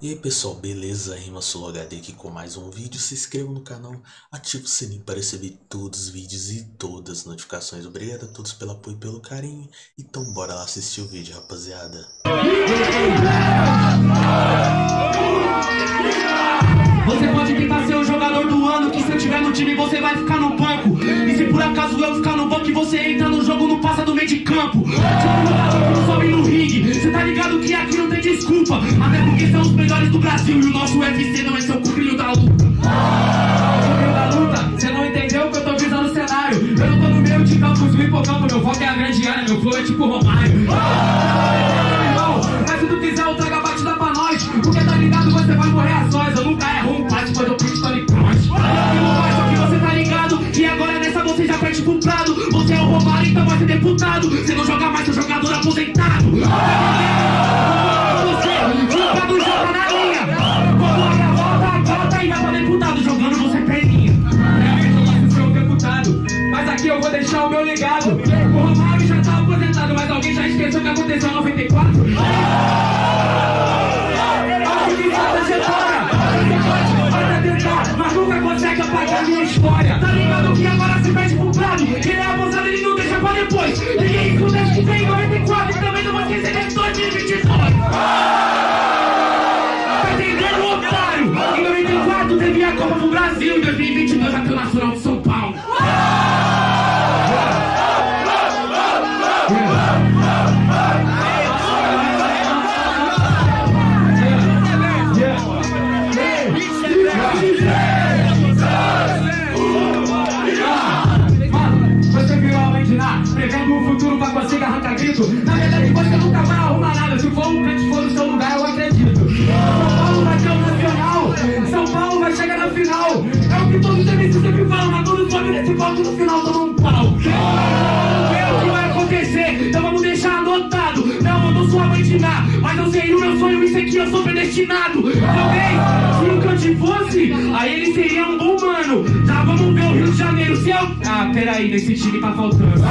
E aí pessoal, beleza? Rima HD aqui com mais um vídeo. Se inscreva no canal, ative o sininho para receber todos os vídeos e todas as notificações. Obrigado a todos pelo apoio e pelo carinho. Então bora lá assistir o vídeo, rapaziada. Você pode tentar ser o jogador do ano Que se eu tiver no time você vai ficar no banco E se por acaso eu ficar no banco E você entra no jogo, não passa do meio de campo porque são os melhores do Brasil. E o nosso UFC não é seu cuprilho da luta. Cuprilho da luta, cê não entendeu que eu tô visando o cenário? Eu não tô no meio de campos do hipocampo Meu foco é a grande área, meu flow é tipo Romário. Mas se tu quiser eu trago a batida pra nós. Porque tá ligado, você vai morrer a sós. Eu nunca erro um passe, pois eu pinto Tony Cross. Só que você tá ligado. E agora nessa você já perde pro prado. Você é o Romário, então vai ser deputado. Você não joga mais, seu jogador aposentado vou deixar o meu legado. O Romário já tá aposentado Mas alguém já esqueceu o que aconteceu em 94? Acho que já trajetória Você pode até tentar Mas nunca consegue apagar minha história. Tá ligado que agora se perde pro prado? Ele é abusado, ele não deixa pra depois. Ninguém escuta que tem em 94 E também não vai esquecer de 2022 Tá entendendo, otário? Em 94 teve a Copa pro Brasil Em 2022 já tem o Nacional grito. Na verdade, você nunca vai arrumar nada. Se for um crente for no seu lugar, eu acredito. São Paulo vai ter o nacional, São Paulo vai chegar na final. É o que todos os MCs sempre falam, mas todos sobem nesse palco no final tomam um pau. É o que vai acontecer, então vamos deixar anotado. Não, eu não sou a mãe de lá, mas eu sei o meu sonho, isso aqui eu sou predestinado. Talvez, se o Cante fosse, aí ele seria um bom mano. Já vamos ver o Rio de Janeiro, se eu... Ah, peraí, nesse time tá faltando.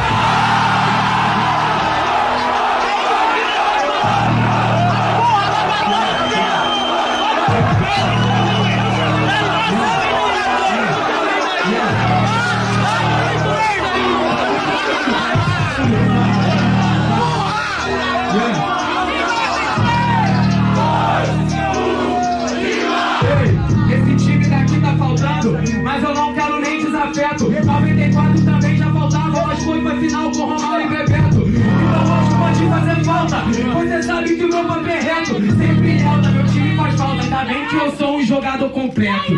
Que eu sou um jogador completo.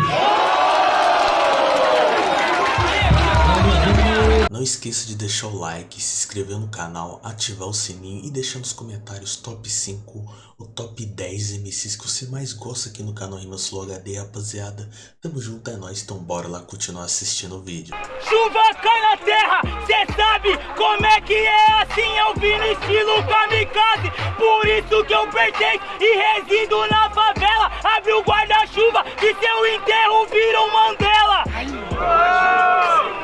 Não esqueça de deixar o like, se inscrever no canal, ativar o sininho e deixar nos comentários top 5 ou top 10 MCs que você mais gosta aqui no canal Rimas Flow HD, rapaziada. Tamo junto, é nóis, então bora lá continuar assistindo o vídeo. Chuva cai na terra, cê sabe como é que é assim eu vim no estilo kamikaze Por isso que eu pertenço e resido na favela Abre o guarda-chuva que seu enterro vira um Mandela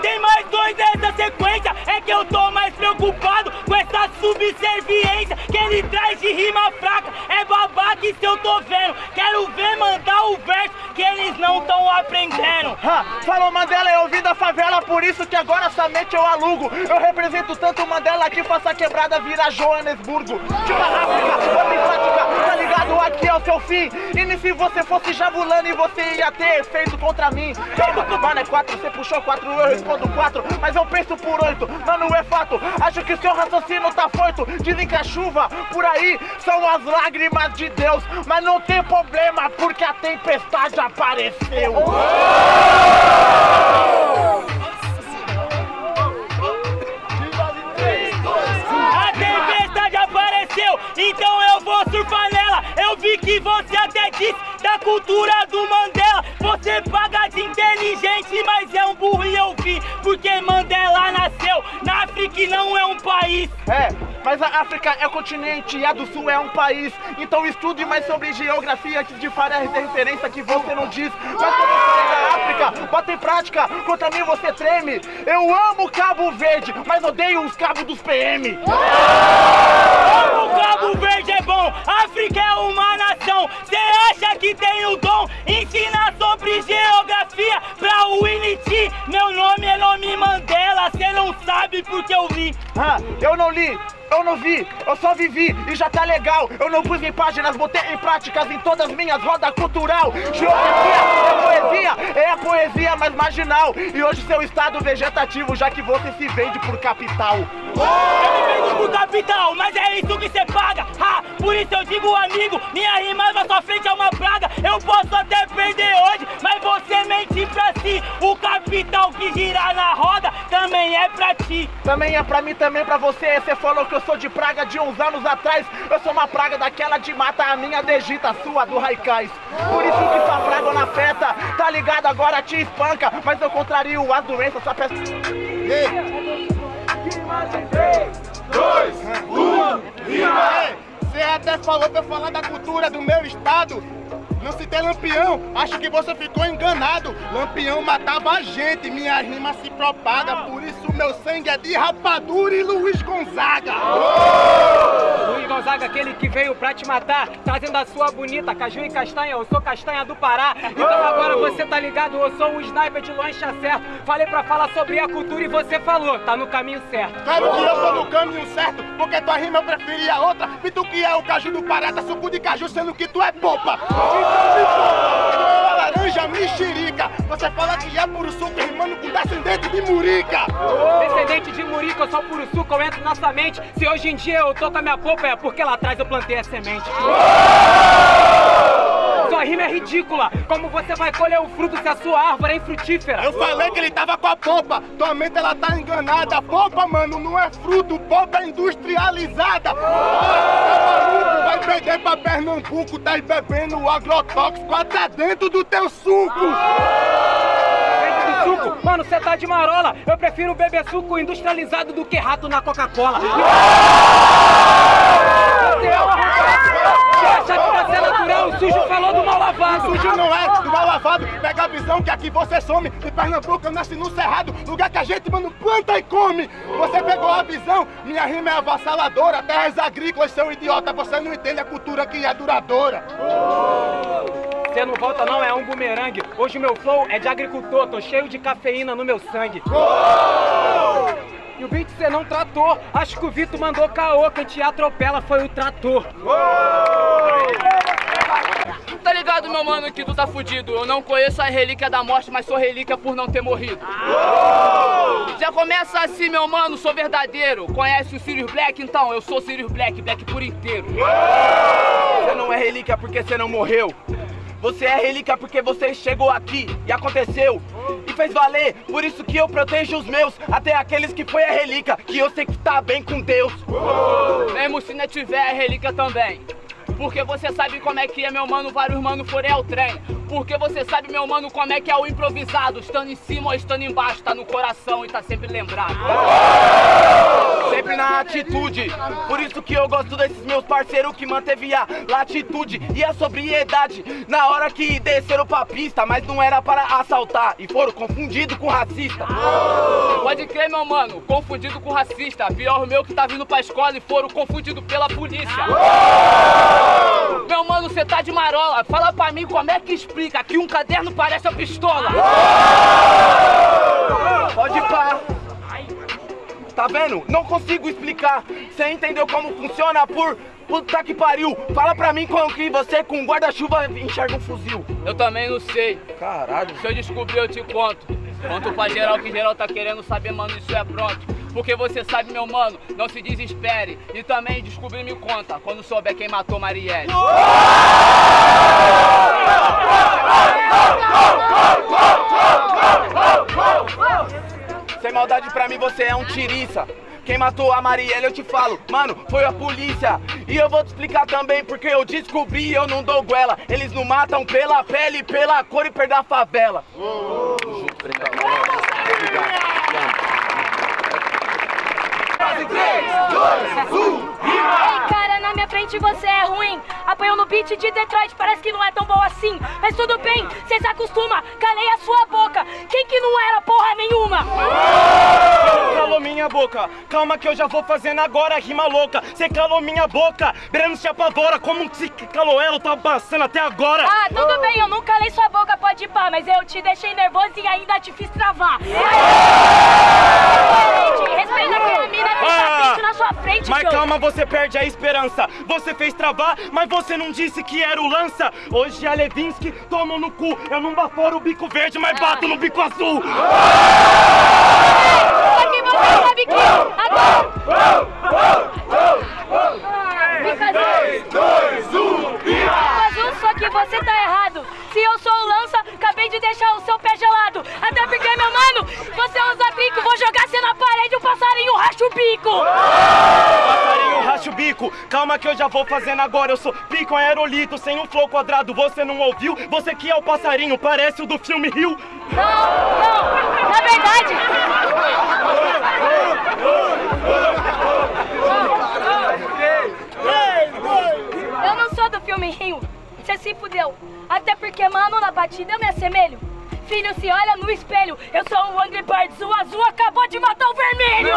Tem mais dois dessa sequência, é que eu tô mais preocupado com essa subserviência Que ele traz de rima fraca, é babaca isso eu tô vendo Quero ver mandar o verso que eles não tão aprendendo Ha, falou Mandela, eu vim da favela, por isso que agora somente eu alugo. Eu represento tanto Mandela que faça quebrada virar Joanesburgo. África, ligado? Aqui é o seu fim. E se você fosse jabulando e você ia ter efeito contra mim. Calma, mano, é quatro, você puxou quatro, eu respondo quatro, mas eu penso por oito. Mano, é fato, acho que seu raciocínio tá foito. Dizem que a chuva por aí são as lágrimas de Deus, mas não tem problema porque a tempestade apareceu. A tempestade apareceu, então eu vou surfar você até disse da cultura do Mandela. Você paga de inteligente, mas é um burro e eu vi. Porque Mandela nasceu na África e não é um país. É, mas a África é o continente e a do Sul é um país. Então estude mais sobre geografia antes de fazer a referência que você não diz. Mas quando eu falei da África, bota em prática, contra mim você treme. Eu amo Cabo Verde, mas odeio os cabos dos PM. Amo Cabo Verde é bom, África é uma nação. Cê acha que tem o dom? Ensina sobre geografia pra Winnie T. Meu nome é nome Mandela, cê não sabe porque eu li. Ah, eu não li, eu não vi, eu só vivi e já tá legal. Eu não pus em páginas, botei em práticas em todas minhas rodas cultural. Geografia é poesia, é a poesia mais marginal. E hoje seu estado vegetativo, já que você se vende por capital. Eu me vendo pro capital, mas é isso que cê paga. Ha, por isso eu digo, amigo, minha rima na sua frente é uma praga. Eu posso até perder hoje, mas você mente pra si. O capital que gira na roda também é pra ti. Também é pra mim, também pra você. Você falou que eu sou de praga de uns anos atrás. Eu sou uma praga daquela de mata, a minha degita, a sua do Raikais. Por isso que sua praga na feta, tá ligado? Agora te espanca. Mas eu contrario as doenças, só peço. Você até falou pra eu falar da cultura do meu estado. Não citei Lampião, acho que você ficou enganado. Lampião matava a gente, minha rima se propaga. Por isso meu sangue é de rapadura e Luiz Gonzaga. Luiz Gonzaga, aquele que veio pra te matar, trazendo a sua bonita caju e castanha. Eu sou castanha do Pará. Então agora você tá ligado, eu sou um sniper de lancha certo. Falei pra falar sobre a cultura e você falou, tá no caminho certo. Claro que eu tô no caminho certo, porque tua rima eu preferia outra. E tu que é o caju do Pará, tá suco de caju, sendo que tu é popa. Uma laranja mexerica. Você fala que é puro suco, rimando com descendente de murica. Descendente de Murico, eu sou puro suco, eu entro na sua mente. Se hoje em dia eu tô com a minha polpa, é porque lá atrás eu plantei a semente. Rima é ridícula. Como você vai colher o fruto se a sua árvore é infrutífera? Eu falei que ele tava com a polpa, tua mente ela tá enganada. Polpa, mano, não é fruto, polpa é industrializada. Tá maluco, vai perder pra Pernambuco, tá aí bebendo agrotóxico até dentro do teu suco. Suco? Mano, você tá de marola. Eu prefiro beber suco industrializado do que rato na Coca-Cola. Você é um arrombado. Você acha que pra ser natural, o sujo falou do mal lavado. Sujo não é, do mal lavado, pega a visão que aqui você some. De Pernambuco eu nasci no Cerrado, lugar que a gente, mano, planta e come. Você pegou a visão, minha rima é avassaladora. Terras agrícolas, seu idiota, você não entende a cultura que é duradoura. Você não volta não, é um bumerangue. Hoje o meu flow é de agricultor, tô cheio de cafeína no meu sangue. E o beat você não tratou. Acho que o Vitor mandou caô, quem te atropela foi o trator. Tá ligado, meu mano, que tu tá fudido. Eu não conheço a relíquia da morte, mas sou relíquia por não ter morrido. Já começa assim, meu mano, sou verdadeiro. Conhece o Sirius Black? Então, eu sou Sirius Black, Black por inteiro. Você não é relíquia porque você não morreu. Você é relíquia porque você chegou aqui e aconteceu e fez valer. Por isso que eu protejo os meus, até aqueles que foi a relíquia, que eu sei que tá bem com Deus. Mesmo se não tiver a relíquia também. Porque você sabe como é que é, meu mano, vários mano forem ao trem. Porque você sabe, meu mano, como é que é o improvisado. Estando em cima ou estando embaixo, tá no coração e tá sempre lembrado. Sempre na atitude. Por isso que eu gosto desses meus parceiros que manteve a latitude e a sobriedade na hora que desceram pra pista, mas não era para assaltar e foram confundidos com racista. Pode crer, meu mano, confundido com racista. Pior o meu que tá vindo pra escola e foram confundidos pela polícia. Meu mano, você tá de marola. Fala pra mim como é que explica que um caderno parece a pistola. Pode pá. Tá vendo? Não consigo explicar. Você entendeu como funciona por puta que pariu? Fala pra mim como que você com guarda-chuva enxerga um fuzil. Eu também não sei. Caralho. Se eu descobrir, eu te conto. Conto pra geral que geral tá querendo saber, mano, isso é pronto. Porque você sabe, meu mano, não se desespere. E também descobrir me conta quando souber quem matou Marielle. Sem maldade pra mim, você é um tiriça. Quem matou a Marielle, eu te falo, mano, foi a polícia. E eu vou te explicar também porque eu descobri e eu não dou goela. Eles não matam pela pele, pela cor e perda a favela. Ei, cara, na minha frente você é ruim. Apanhou no beat de Detroit, parece que não é tão bom assim. Mas tudo bem, cê se acostuma. Calei a sua boca. Quem que não era porra nenhuma? calou minha boca. Calma que eu já vou fazendo agora rima louca. Você calou minha boca. Breno se apavora. Como se calou ela, eu tava passando até agora. Ah, tudo bem, eu nunca calei sua boca, pode ir pá, mas eu te deixei nervoso e ainda te fiz travar. Gente, respeita aquela mina que tá frente na sua frente, Mas calma, você perde a esperança. Você fez travar, mas você não disse que era o lança. Hoje a Levinsky toma no cu. Eu não baforo o bico verde, mas bato no bico azul. Só que você sabe que agora... Fica azul. Fica azul, só que você tá errado. Se eu sou o lança, acabei de deixar o seu pé gelado. Até porque, meu mano, você usa trinco, vou jogar você na parede, o passarinho racha o bico. Passarinho racha o bico. Calma que eu já vou fazendo agora. Eu sou pico aerolito, sem um flow quadrado. Você não ouviu? Você que é o passarinho, parece o do filme Rio. Não, não, na verdade... Eu não sou do filme Rio, você se fudeu. Até porque, mano, na batida eu me assemelho. Filho, se olha no espelho, eu sou um Angry Birds, o azul acabou de matar o vermelho!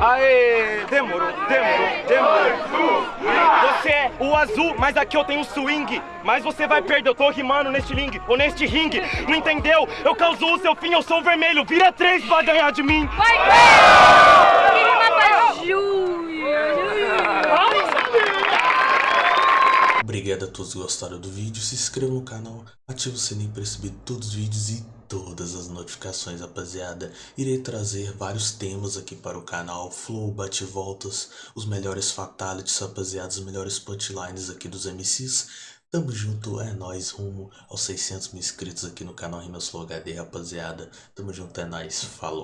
Aê, demorou, demorou, demorou. Você é o azul, mas aqui eu tenho o swing. Mas você vai perder, eu tô rimando neste ling, ou neste ringue. Não entendeu? Eu causo o seu fim, eu sou o vermelho. Vira três pra ganhar de mim. Vai ver! Quem mata Júlia? Obrigado a todos que gostaram do vídeo, se inscreva no canal, ative o sininho para receber todos os vídeos e todas as notificações, rapaziada. Irei trazer vários temas aqui para o canal, flow, bate-voltas, os melhores fatalities, rapaziada, os melhores punchlines aqui dos MCs. Tamo junto, é nóis, rumo aos 600 mil inscritos aqui no canal Rimas Flow HD, rapaziada. Tamo junto, é nóis, falou.